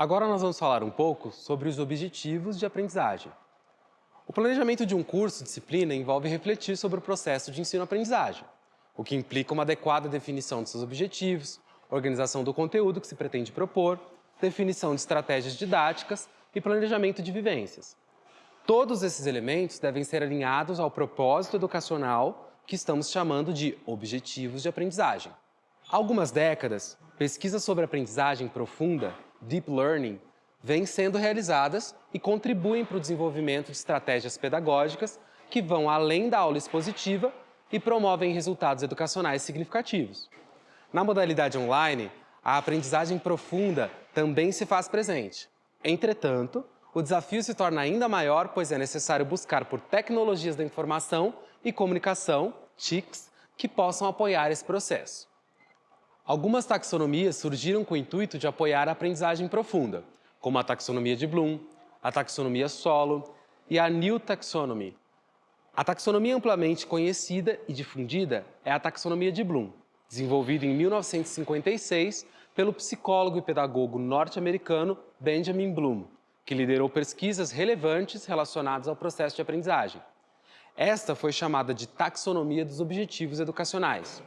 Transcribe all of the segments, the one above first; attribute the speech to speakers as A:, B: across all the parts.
A: Agora nós vamos falar um pouco sobre os objetivos de aprendizagem. O planejamento de um curso, disciplina, envolve refletir sobre o processo de ensino-aprendizagem, o que implica uma adequada definição de seus objetivos, organização do conteúdo que se pretende propor, definição de estratégias didáticas e planejamento de vivências. Todos esses elementos devem ser alinhados ao propósito educacional que estamos chamando de objetivos de aprendizagem. Há algumas décadas, pesquisas sobre aprendizagem profunda, deep learning, vêm sendo realizadas e contribuem para o desenvolvimento de estratégias pedagógicas que vão além da aula expositiva e promovem resultados educacionais significativos. Na modalidade online, a aprendizagem profunda também se faz presente. Entretanto, o desafio se torna ainda maior, pois é necessário buscar por tecnologias da informação e comunicação, TICs, que possam apoiar esse processo. Algumas taxonomias surgiram com o intuito de apoiar a aprendizagem profunda, como a taxonomia de Bloom, a taxonomia solo e a New Taxonomy. A taxonomia amplamente conhecida e difundida é a taxonomia de Bloom, desenvolvida em 1956 pelo psicólogo e pedagogo norte-americano Benjamin Bloom, que liderou pesquisas relevantes relacionadas ao processo de aprendizagem. Esta foi chamada de taxonomia dos objetivos educacionais.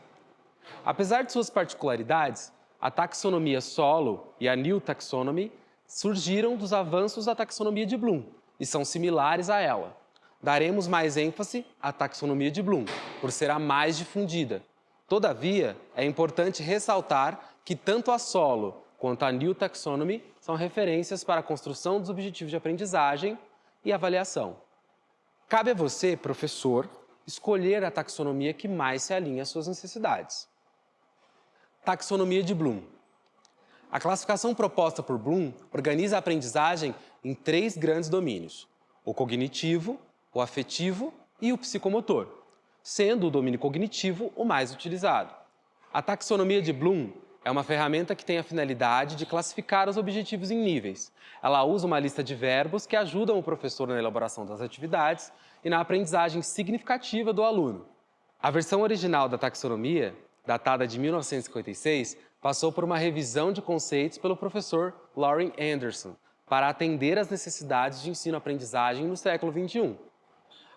A: Apesar de suas particularidades, a taxonomia solo e a New Taxonomy surgiram dos avanços da taxonomia de Bloom e são similares a ela. Daremos mais ênfase à taxonomia de Bloom, por ser a mais difundida. Todavia, é importante ressaltar que tanto a solo quanto a New Taxonomy são referências para a construção dos objetivos de aprendizagem e avaliação. Cabe a você, professor, escolher a taxonomia que mais se alinha às suas necessidades. Taxonomia de Bloom. A classificação proposta por Bloom organiza a aprendizagem em três grandes domínios, o cognitivo, o afetivo e o psicomotor, sendo o domínio cognitivo o mais utilizado. A taxonomia de Bloom é uma ferramenta que tem a finalidade de classificar os objetivos em níveis. Ela usa uma lista de verbos que ajudam o professor na elaboração das atividades e na aprendizagem significativa do aluno. A versão original da taxonomia, datada de 1956, passou por uma revisão de conceitos pelo professor Lauren Anderson, para atender às necessidades de ensino-aprendizagem no século XXI.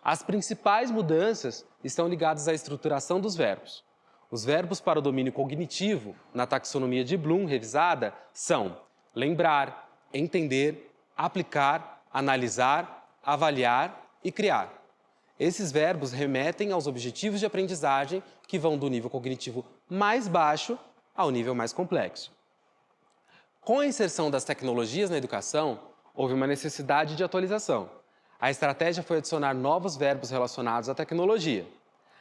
A: As principais mudanças estão ligadas à estruturação dos verbos. Os verbos para o domínio cognitivo, na taxonomia de Bloom revisada, são lembrar, entender, aplicar, analisar, avaliar e criar. Esses verbos remetem aos objetivos de aprendizagem que vão do nível cognitivo mais baixo ao nível mais complexo. Com a inserção das tecnologias na educação, houve uma necessidade de atualização. A estratégia foi adicionar novos verbos relacionados à tecnologia.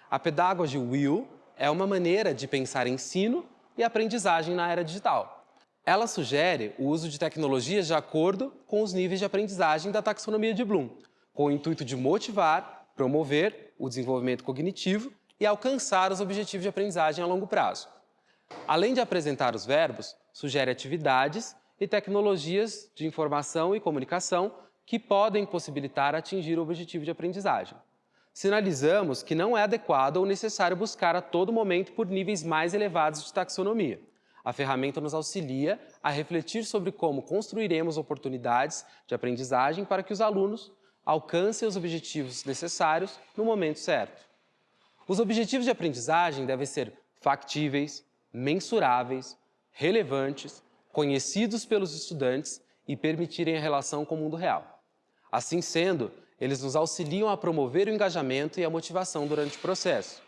A: A Pedagogy Will é uma maneira de pensar ensino e aprendizagem na era digital. Ela sugere o uso de tecnologias de acordo com os níveis de aprendizagem da taxonomia de Bloom, com o intuito de motivar, promover o desenvolvimento cognitivo e alcançar os objetivos de aprendizagem a longo prazo. Além de apresentar os verbos, sugere atividades e tecnologias de informação e comunicação que podem possibilitar atingir o objetivo de aprendizagem sinalizamos que não é adequado ou necessário buscar a todo momento por níveis mais elevados de taxonomia. A ferramenta nos auxilia a refletir sobre como construiremos oportunidades de aprendizagem para que os alunos alcancem os objetivos necessários no momento certo. Os objetivos de aprendizagem devem ser factíveis, mensuráveis, relevantes, conhecidos pelos estudantes e permitirem a relação com o mundo real. Assim sendo, eles nos auxiliam a promover o engajamento e a motivação durante o processo.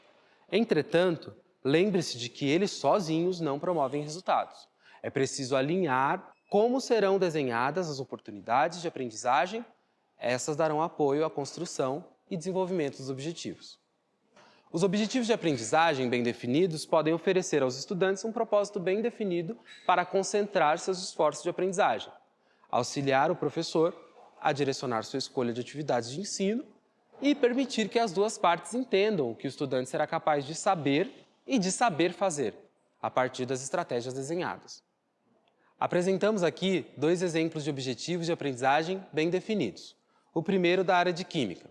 A: Entretanto, lembre-se de que eles sozinhos não promovem resultados. É preciso alinhar como serão desenhadas as oportunidades de aprendizagem, essas darão apoio à construção e desenvolvimento dos objetivos. Os objetivos de aprendizagem bem definidos podem oferecer aos estudantes um propósito bem definido para concentrar seus esforços de aprendizagem, auxiliar o professor a direcionar sua escolha de atividades de ensino e permitir que as duas partes entendam o que o estudante será capaz de saber e de saber fazer, a partir das estratégias desenhadas. Apresentamos aqui dois exemplos de objetivos de aprendizagem bem definidos. O primeiro da área de Química.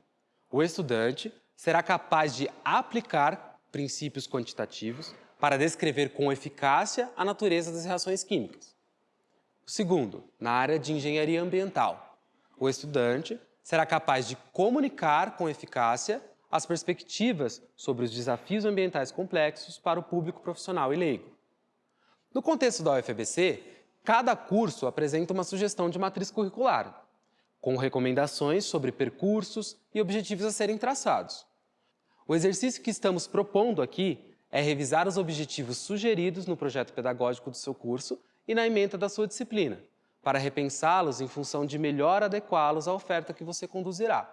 A: O estudante será capaz de aplicar princípios quantitativos para descrever com eficácia a natureza das reações químicas. O segundo, na área de engenharia ambiental. O estudante será capaz de comunicar com eficácia as perspectivas sobre os desafios ambientais complexos para o público profissional e leigo. No contexto da UFABC, cada curso apresenta uma sugestão de matriz curricular, com recomendações sobre percursos e objetivos a serem traçados. O exercício que estamos propondo aqui é revisar os objetivos sugeridos no projeto pedagógico do seu curso e na ementa da sua disciplina, para repensá-los em função de melhor adequá-los à oferta que você conduzirá.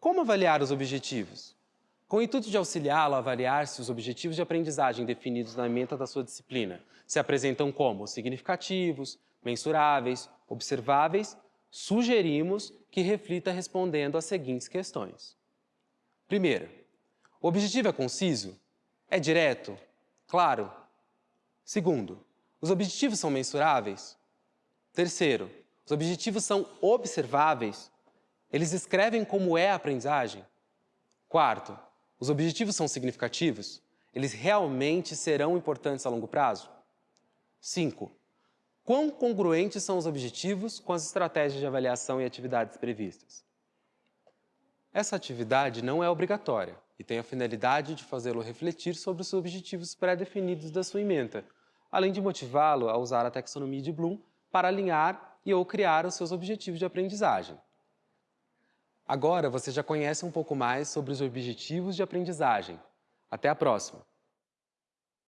A: Como avaliar os objetivos? Com o intuito de auxiliá-lo a avaliar se os objetivos de aprendizagem definidos na ementa da sua disciplina se apresentam como significativos, mensuráveis, observáveis, sugerimos que reflita respondendo às seguintes questões. Primeira, o objetivo é conciso? É direto? Claro? Segundo, os objetivos são mensuráveis? Terceiro, os objetivos são observáveis? Eles descrevem como é a aprendizagem? Quarto, os objetivos são significativos? Eles realmente serão importantes a longo prazo? Cinco, quão congruentes são os objetivos com as estratégias de avaliação e atividades previstas? Essa atividade não é obrigatória e tem a finalidade de fazê-lo refletir sobre os objetivos pré-definidos da sua ementa, além de motivá-lo a usar a taxonomia de Bloom para alinhar e ou criar os seus objetivos de aprendizagem. Agora você já conhece um pouco mais sobre os objetivos de aprendizagem. Até a próxima!